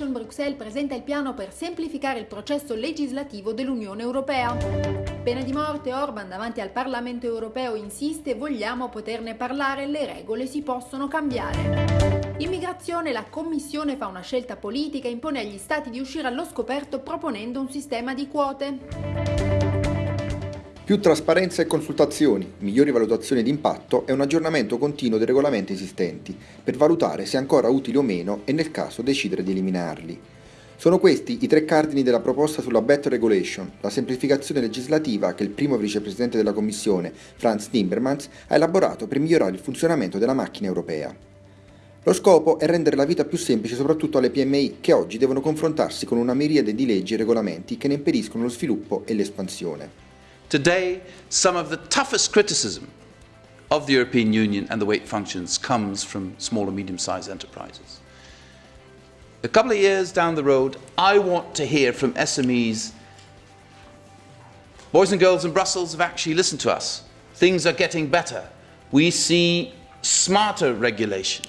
Regulation, Bruxelles presenta il piano per semplificare il processo legislativo dell'Unione Europea. Pena di morte, Orban davanti al Parlamento Europeo insiste, vogliamo poterne parlare, le regole si possono cambiare. Immigrazione, la Commissione fa una scelta politica e impone agli Stati di uscire allo scoperto proponendo un sistema di quote. Più trasparenza e consultazioni, migliori valutazioni di impatto e un aggiornamento continuo dei regolamenti esistenti, per valutare se ancora utili o meno e nel caso decidere di eliminarli. Sono questi i tre cardini della proposta sulla Better Regulation, la semplificazione legislativa che il primo vicepresidente della Commissione, Franz Timmermans, ha elaborato per migliorare il funzionamento della macchina europea. Lo scopo è rendere la vita più semplice soprattutto alle PMI che oggi devono confrontarsi con una miriade di leggi e regolamenti che ne impediscono lo sviluppo e l'espansione. Today, some of the toughest criticism of the European Union and the way it functions comes from small and medium-sized enterprises. A couple of years down the road, I want to hear from SMEs, boys and girls in Brussels have actually listened to us. Things are getting better. We see smarter regulation.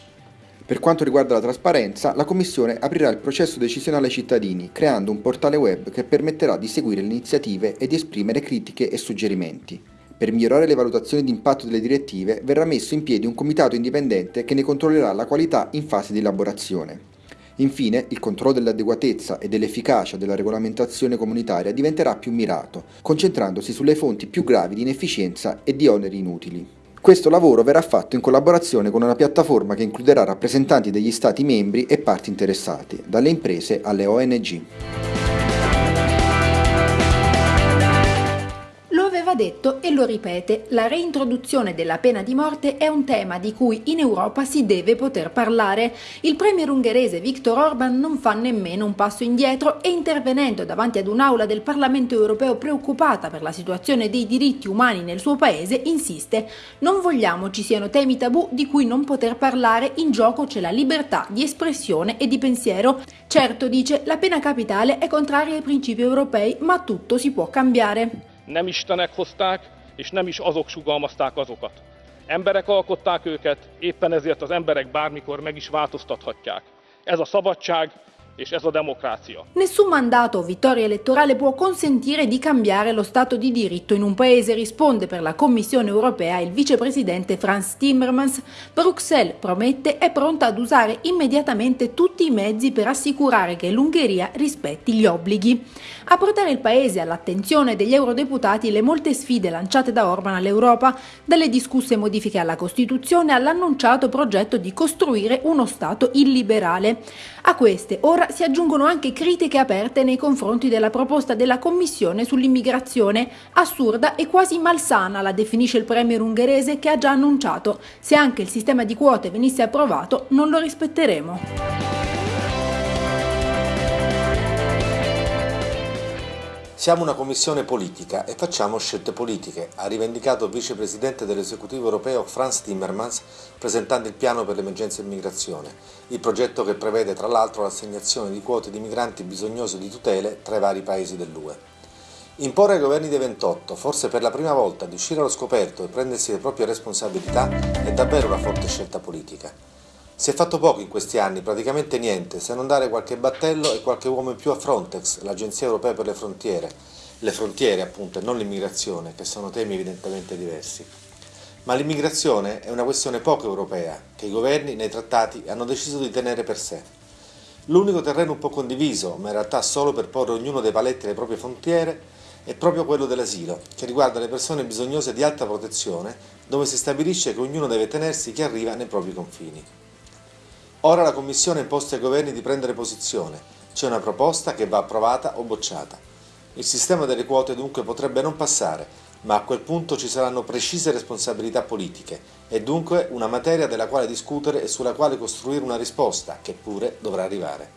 Per quanto riguarda la trasparenza, la Commissione aprirà il processo decisionale ai cittadini, creando un portale web che permetterà di seguire le iniziative e di esprimere critiche e suggerimenti. Per migliorare le valutazioni di impatto delle direttive verrà messo in piedi un comitato indipendente che ne controllerà la qualità in fase di elaborazione. Infine, il controllo dell'adeguatezza e dell'efficacia della regolamentazione comunitaria diventerà più mirato, concentrandosi sulle fonti più gravi di inefficienza e di oneri inutili. Questo lavoro verrà fatto in collaborazione con una piattaforma che includerà rappresentanti degli Stati membri e parti interessate, dalle imprese alle ONG. Aveva detto e lo ripete, la reintroduzione della pena di morte è un tema di cui in Europa si deve poter parlare. Il premier ungherese Viktor Orban non fa nemmeno un passo indietro e intervenendo davanti ad un'aula del Parlamento europeo preoccupata per la situazione dei diritti umani nel suo paese, insiste non vogliamo ci siano temi tabù di cui non poter parlare, in gioco c'è la libertà di espressione e di pensiero. Certo, dice, la pena capitale è contraria ai principi europei, ma tutto si può cambiare. Nem istenek hozták, és nem is azok sugalmazták azokat. Emberek alkották őket, éppen ezért az emberek bármikor meg is változtathatják. Ez a szabadság, Nessun mandato o vittoria elettorale può consentire di cambiare lo Stato di diritto in un paese, risponde per la Commissione europea il vicepresidente Franz Timmermans. Bruxelles promette è pronta ad usare immediatamente tutti i mezzi per assicurare che l'Ungheria rispetti gli obblighi. A portare il paese all'attenzione degli eurodeputati le molte sfide lanciate da Orban all'Europa, dalle discusse modifiche alla Costituzione all'annunciato progetto di costruire uno Stato illiberale. A queste ora si aggiungono anche critiche aperte nei confronti della proposta della Commissione sull'immigrazione, assurda e quasi malsana la definisce il premier ungherese che ha già annunciato, se anche il sistema di quote venisse approvato non lo rispetteremo. Siamo una commissione politica e facciamo scelte politiche, ha rivendicato il vicepresidente dell'esecutivo europeo Franz Timmermans presentando il piano per l'emergenza immigrazione, il progetto che prevede tra l'altro l'assegnazione di quote di migranti bisognosi di tutele tra i vari paesi dell'UE. Imporre ai governi dei 28, forse per la prima volta, di uscire allo scoperto e prendersi le proprie responsabilità è davvero una forte scelta politica. Si è fatto poco in questi anni, praticamente niente, se non dare qualche battello e qualche uomo in più a Frontex, l'Agenzia Europea per le Frontiere. Le frontiere, appunto, e non l'immigrazione, che sono temi evidentemente diversi. Ma l'immigrazione è una questione poco europea, che i governi nei trattati hanno deciso di tenere per sé. L'unico terreno un po' condiviso, ma in realtà solo per porre ognuno dei paletti alle proprie frontiere, è proprio quello dell'asilo, che riguarda le persone bisognose di alta protezione, dove si stabilisce che ognuno deve tenersi chi arriva nei propri confini. Ora la Commissione ha imposto ai governi di prendere posizione, c'è una proposta che va approvata o bocciata. Il sistema delle quote dunque potrebbe non passare, ma a quel punto ci saranno precise responsabilità politiche e dunque una materia della quale discutere e sulla quale costruire una risposta, che pure dovrà arrivare.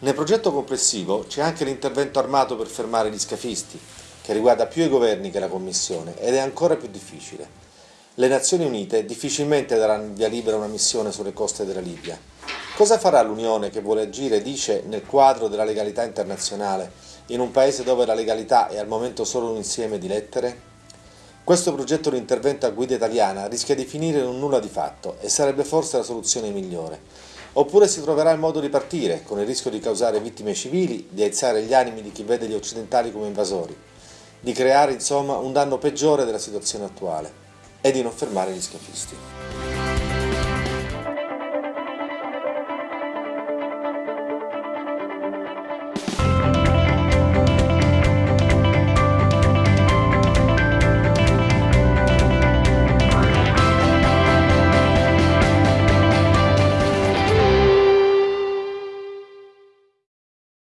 Nel progetto complessivo c'è anche l'intervento armato per fermare gli scafisti, che riguarda più i governi che la Commissione ed è ancora più difficile. Le Nazioni Unite difficilmente daranno via libera una missione sulle coste della Libia. Cosa farà l'Unione che vuole agire, dice, nel quadro della legalità internazionale, in un paese dove la legalità è al momento solo un insieme di lettere? Questo progetto di intervento a guida italiana rischia di finire in un nulla di fatto e sarebbe forse la soluzione migliore. Oppure si troverà il modo di partire, con il rischio di causare vittime civili, di aizzare gli animi di chi vede gli occidentali come invasori, di creare insomma un danno peggiore della situazione attuale e di non fermare gli scafisti.